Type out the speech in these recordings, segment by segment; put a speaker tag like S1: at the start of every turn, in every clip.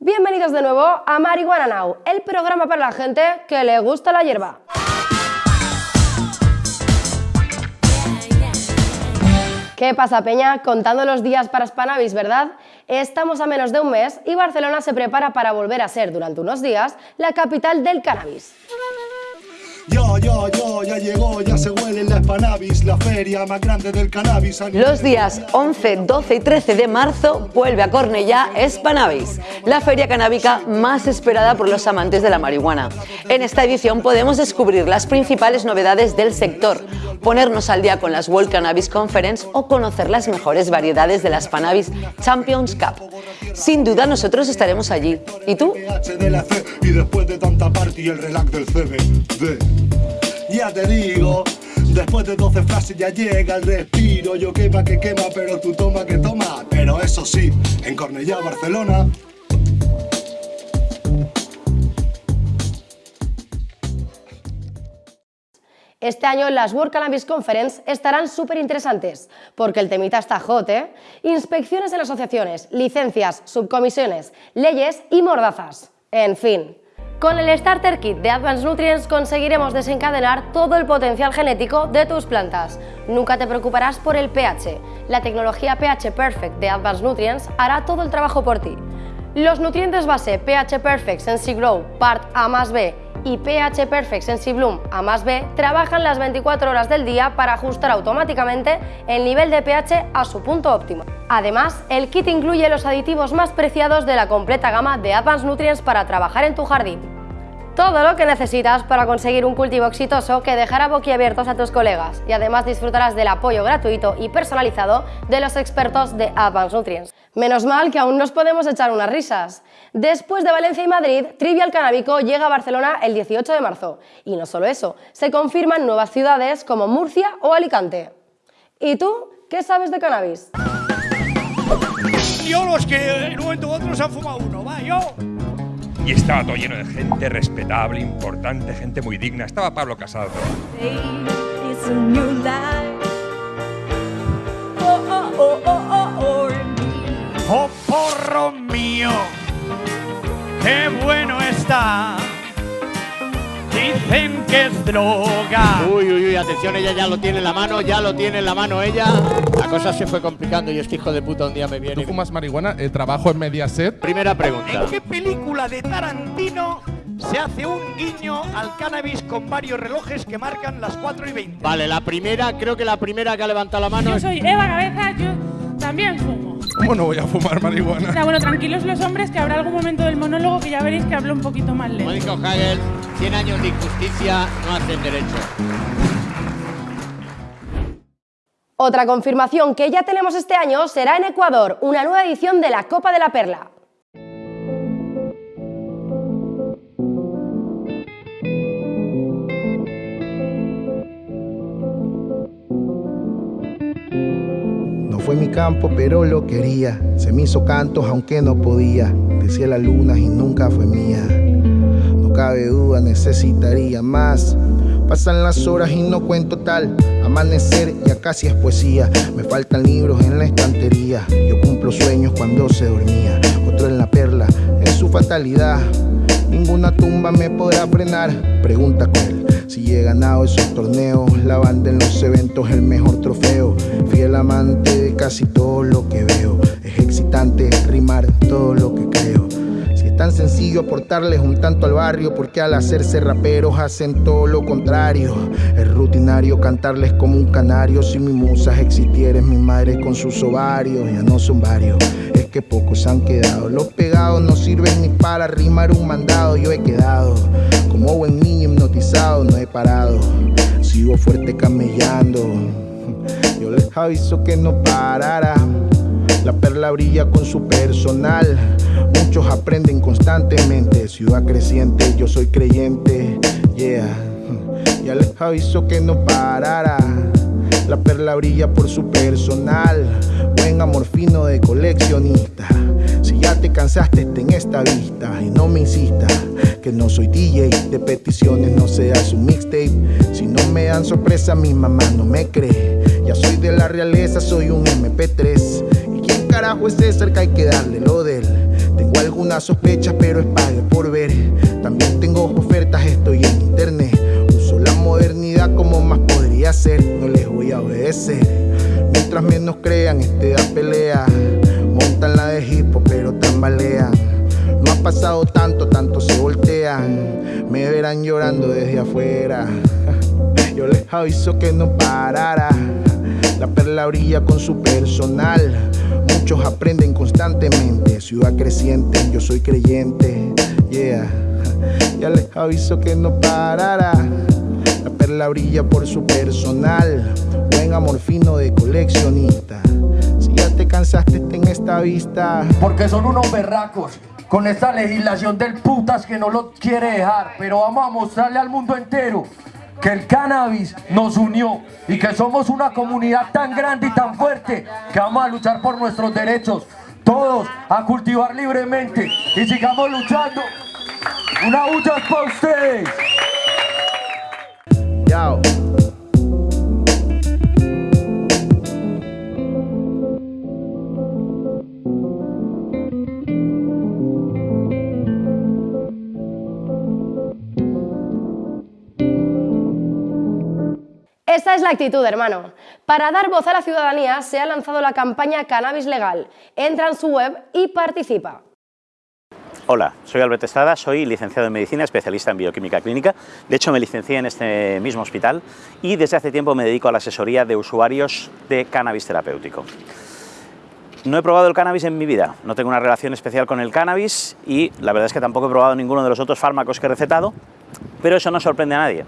S1: Bienvenidos de nuevo a Marihuana Now, el programa para la gente que le gusta la hierba. ¿Qué pasa, Peña? Contando los días para Spanavis, ¿verdad? Estamos a menos de un mes y Barcelona se prepara para volver a ser, durante unos días, la capital del cannabis.
S2: Yo, yo, yo, ya llegó, ya se huele la Spanavis, la feria más grande del cannabis.
S3: Los días 11, 12 y 13 de marzo vuelve a Cornellá Spanavis, la feria canábica más esperada por los amantes de la marihuana. En esta edición podemos descubrir las principales novedades del sector, ponernos al día con las World Cannabis Conference o conocer las mejores variedades de la Spanavis Champions Cup. Sin duda nosotros estaremos allí. ¿Y tú?
S2: Y después de tanta party el relax del CBD. Ya te digo, después de 12 frases ya llega el respiro. Yo quema que quema, pero tú toma que toma. Pero eso sí, en Cornellá, Barcelona,
S1: Este año las World Cannabis Conference estarán súper interesantes, porque el temita está hot, ¿eh? Inspecciones en asociaciones, licencias, subcomisiones, leyes y mordazas. En fin. Con el Starter Kit de Advanced Nutrients conseguiremos desencadenar todo el potencial genético de tus plantas. Nunca te preocuparás por el pH. La tecnología pH Perfect de Advanced Nutrients hará todo el trabajo por ti. Los nutrientes base pH Perfect Sensi Grow Part A más B y pH Perfect SensiBloom A más B trabajan las 24 horas del día para ajustar automáticamente el nivel de pH a su punto óptimo. Además, el kit incluye los aditivos más preciados de la completa gama de Advanced Nutrients para trabajar en tu jardín. Todo lo que necesitas para conseguir un cultivo exitoso que dejará boquiabiertos a tus colegas y además disfrutarás del apoyo gratuito y personalizado de los expertos de Advanced Nutrients. Menos mal que aún nos podemos echar unas risas. Después de Valencia y Madrid, Trivial Canábico llega a Barcelona el 18 de marzo. Y no solo eso, se confirman nuevas ciudades como Murcia o Alicante. ¿Y tú qué sabes de cannabis?
S4: Yo los que en un momento u otro se han fumado uno, va, yo
S5: y estaba todo lleno de gente respetable, importante, gente muy digna. Estaba Pablo Casado.
S4: Oh, porro mío, qué bueno está. Dicen que es droga.
S6: Uy, uy, uy, atención, ella ya lo tiene en la mano, ya lo tiene en la mano ella. La cosa se fue complicando y este hijo de puta un día me viene.
S7: ¿Tú fumas marihuana? Eh, ¿Trabajo en Mediaset?
S6: Primera pregunta.
S4: ¿En qué película de Tarantino se hace un guiño al cannabis con varios relojes que marcan las 4 y 20?
S6: Vale, la primera, creo que la primera que ha levantado la mano
S8: Yo soy Eva Cabeza, yo también fumo.
S7: ¿Cómo no voy a fumar marihuana?
S8: O sea, bueno, tranquilos los hombres, que habrá algún momento del monólogo que ya veréis que hablo un poquito más
S6: Como
S8: lento.
S6: dijo Hagel, 100 años de injusticia no hacen derecho.
S1: Otra confirmación que ya tenemos este año será en Ecuador, una nueva edición de la Copa de la Perla.
S9: Fue mi campo, pero lo quería. Se me hizo cantos aunque no podía. Decía la luna y nunca fue mía. No cabe duda, necesitaría más. Pasan las horas y no cuento tal. Amanecer ya casi es poesía. Me faltan libros en la estantería. Yo cumplo sueños cuando se dormía. Otro en la perla, en su fatalidad. Ninguna tumba me podrá frenar. Pregunta cruel. Si he ganado esos torneos, la banda en los eventos, el mejor trofeo. Fiel amante de casi todo lo que veo. Es excitante rimar todo lo que creo. Si es tan sencillo aportarles un tanto al barrio, porque al hacerse raperos hacen todo lo contrario. Es rutinario cantarles como un canario. Si mi musa existiera, es mi madre con sus ovarios. Ya no son varios, es que pocos han quedado. Los pegados no sirven ni para rimar un mandado. Yo he quedado como buen no he parado. Sigo fuerte camellando. Yo les aviso que no parará. La perla brilla con su personal. Muchos aprenden constantemente. Ciudad creciente, yo soy creyente. Yeah. Ya les aviso que no parará. La perla brilla por su personal. Buen amor fino de coleccionista. Si ya te cansaste, en esta vista. Y no me insistas que no soy DJ. De peticiones no seas un mixtape. Si no me dan sorpresa, mi mamá no me cree. Ya soy de la realeza, soy un MP3. ¿Y quién carajo es César que hay que darle lo de? Tengo algunas sospechas, pero es pague por ver. También tengo ofertas, estoy en internet. Uso la modernidad como más podría ser. No les voy a obedecer. Mientras menos crean, este da pelea. La de hipo, pero tambalean. No ha pasado tanto, tanto se voltean. Me verán llorando desde afuera. Yo les aviso que no parará. La perla brilla con su personal. Muchos aprenden constantemente. Ciudad creciente, yo soy creyente. Yeah. Ya les aviso que no parará. La perla brilla por su personal. Buen amor fino de coleccionista. Te cansaste, ten esta vista.
S10: Porque son unos berracos con esta legislación del putas que no lo quiere dejar. Pero vamos a mostrarle al mundo entero que el cannabis nos unió y que somos una comunidad tan grande y tan fuerte que vamos a luchar por nuestros derechos. Todos a cultivar libremente y sigamos luchando. Una bulla para ustedes.
S9: Yao.
S1: Esta es la actitud, hermano. Para dar voz a la ciudadanía se ha lanzado la campaña Cannabis Legal. Entra en su web y participa.
S11: Hola, soy Albert Estrada, soy licenciado en Medicina, especialista en Bioquímica Clínica. De hecho, me licencié en este mismo hospital y desde hace tiempo me dedico a la asesoría de usuarios de cannabis terapéutico. No he probado el cannabis en mi vida, no tengo una relación especial con el cannabis y la verdad es que tampoco he probado ninguno de los otros fármacos que he recetado, pero eso no sorprende a nadie.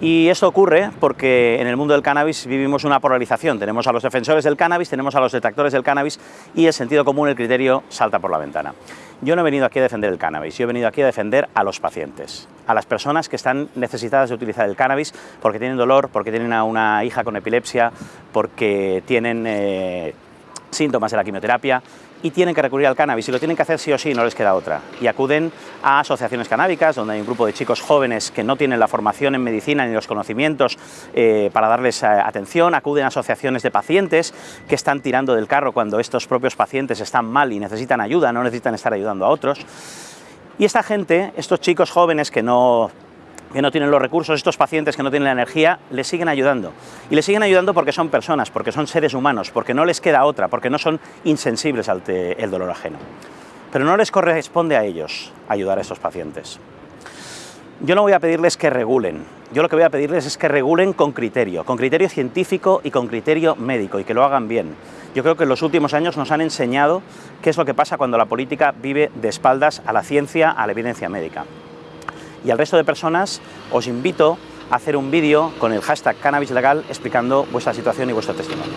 S11: Y esto ocurre porque en el mundo del cannabis vivimos una polarización. Tenemos a los defensores del cannabis, tenemos a los detractores del cannabis y el sentido común, el criterio, salta por la ventana. Yo no he venido aquí a defender el cannabis, yo he venido aquí a defender a los pacientes, a las personas que están necesitadas de utilizar el cannabis porque tienen dolor, porque tienen a una hija con epilepsia, porque tienen eh, síntomas de la quimioterapia y tienen que recurrir al cannabis y lo tienen que hacer sí o sí, no les queda otra. Y acuden a asociaciones canábicas, donde hay un grupo de chicos jóvenes que no tienen la formación en medicina ni los conocimientos eh, para darles eh, atención, acuden a asociaciones de pacientes que están tirando del carro cuando estos propios pacientes están mal y necesitan ayuda, no necesitan estar ayudando a otros. Y esta gente, estos chicos jóvenes que no que no tienen los recursos, estos pacientes que no tienen la energía, les siguen ayudando. Y les siguen ayudando porque son personas, porque son seres humanos, porque no les queda otra, porque no son insensibles al el dolor ajeno. Pero no les corresponde a ellos ayudar a estos pacientes. Yo no voy a pedirles que regulen, yo lo que voy a pedirles es que regulen con criterio, con criterio científico y con criterio médico, y que lo hagan bien. Yo creo que en los últimos años nos han enseñado qué es lo que pasa cuando la política vive de espaldas a la ciencia, a la evidencia médica y al resto de personas os invito a hacer un vídeo con el hashtag cannabis legal explicando vuestra situación y vuestro testimonio.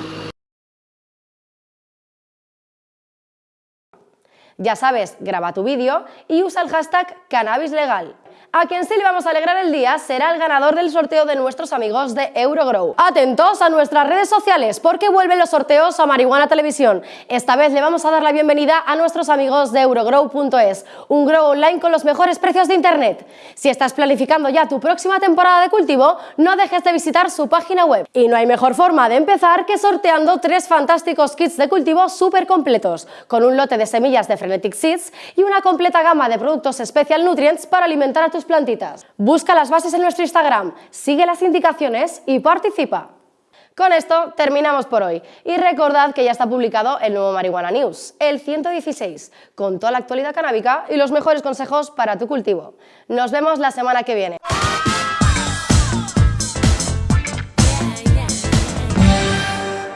S1: Ya sabes, graba tu vídeo y usa el hashtag cannabis legal. A quien sí le vamos a alegrar el día será el ganador del sorteo de nuestros amigos de Eurogrow. Atentos a nuestras redes sociales porque vuelven los sorteos a Marihuana Televisión. Esta vez le vamos a dar la bienvenida a nuestros amigos de Eurogrow.es, un grow online con los mejores precios de internet. Si estás planificando ya tu próxima temporada de cultivo, no dejes de visitar su página web. Y no hay mejor forma de empezar que sorteando tres fantásticos kits de cultivo súper completos, con un lote de semillas de Frenetic Seeds y una completa gama de productos Special Nutrients para alimentar a plantitas. Busca las bases en nuestro Instagram, sigue las indicaciones y participa. Con esto terminamos por hoy y recordad que ya está publicado el nuevo Marihuana News, el 116, con toda la actualidad canábica y los mejores consejos para tu cultivo. Nos vemos la semana que viene.